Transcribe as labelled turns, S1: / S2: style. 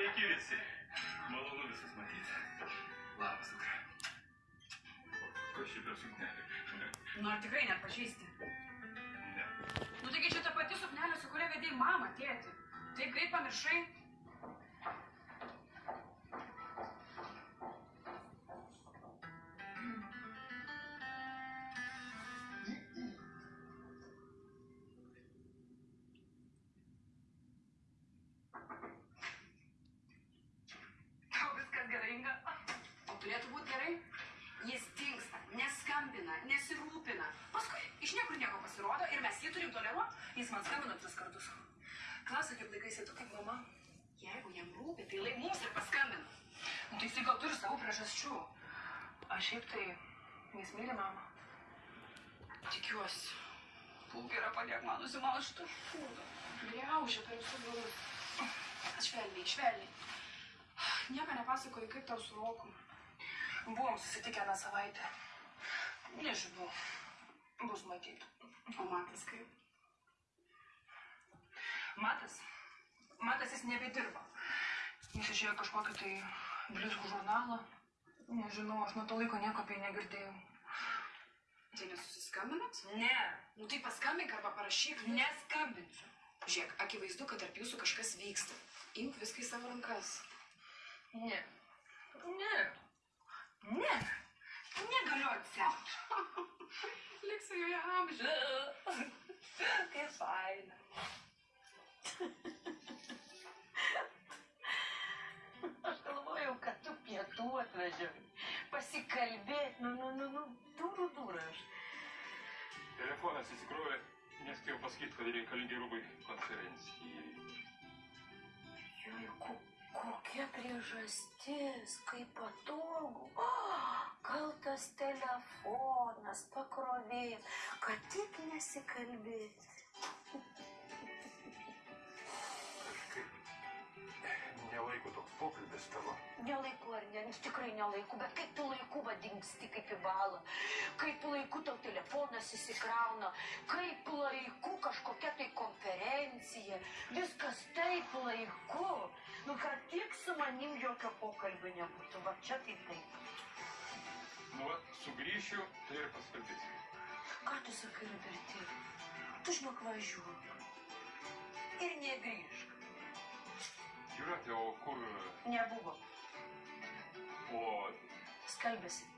S1: Sveiki visi. Malonu visus matyti. Labas, dukra. Kas čia per suknelė?
S2: Nu, ar tikrai nepažįsti?
S1: Ne.
S2: Nu, taigi čia ta pati suknelė, su kuria vedėjai mamą, tėti. Taip greit pamiršai. Turėtų būti gerai? Jis dingsta, neskambina, nesirūpina. Paskui iš niekur nieko pasirodo ir mes jį turim toleruoti. Jis man skambino tris kartus. Klausia, kaip laikaisi tu kaip mama. Jeigu jam rūpi, tai lai mums ir paskambina. Nu, tai jisai gal turi savo priežasčių. Aš šiaip tai jis myli mamą. Tikiuosi. Būk gera padėk man nusimalšti. Griaužia per visų durus. Švelniai, švelniai. Nieko nepasakoju, kaip tau su Roku. Buvom susitikę tą savaitę. Nežinau. Bus matyti. O matas kaip? Matas? Matas jis nebedirba. Jis išėjo kažkokį tai blizgų žurnalą. Nežinau, aš nuo to laiko nieko apie jį negirdėjau.
S3: Tai nesusiskambinat?
S2: Ne,
S3: Nu tai paskambink arba parašyk.
S2: neskambinsiu.
S3: Žiūrėk, akivaizdu, kad tarp jūsų kažkas vyksta. Imk viską į savo rankas.
S2: Ne. Bronze. Que
S4: faz? Головою котупья тут нажим. Посекальбе, ну, ну, ну, ну, дуру дураш. Телефон
S1: с игрой несколько по скидке дарили коллеги Рубы
S4: конференции. Ой, kokia priežastis, kaip patogu. Tas telefonas, pakrovėjas, kad tik nesikalbėti.
S1: Nelaiko toks pokalbis tavo.
S4: Nelaiku ar ne, tikrai nelaiku, bet kaip tu laiku vadingsti kaip į balą, kaip laiku tau telefonas įsikrauna, kaip laiku kažkokia tai konferencija, viskas taip laiku. Nu, kad tik su manim jokio pokalbio nebūtų, va čia tai taip.
S1: Va, sugrįšiu, tai ir paskalbėsim.
S4: Ką tu sakai, Robertai? Tu žinok važiuok. Ir negrįžk.
S1: Jūratė, o kur...
S4: Nebuvo.
S1: O
S4: Skalbėsi.